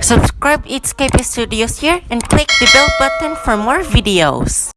Subscribe It's K P Studios here and click the bell button for more videos.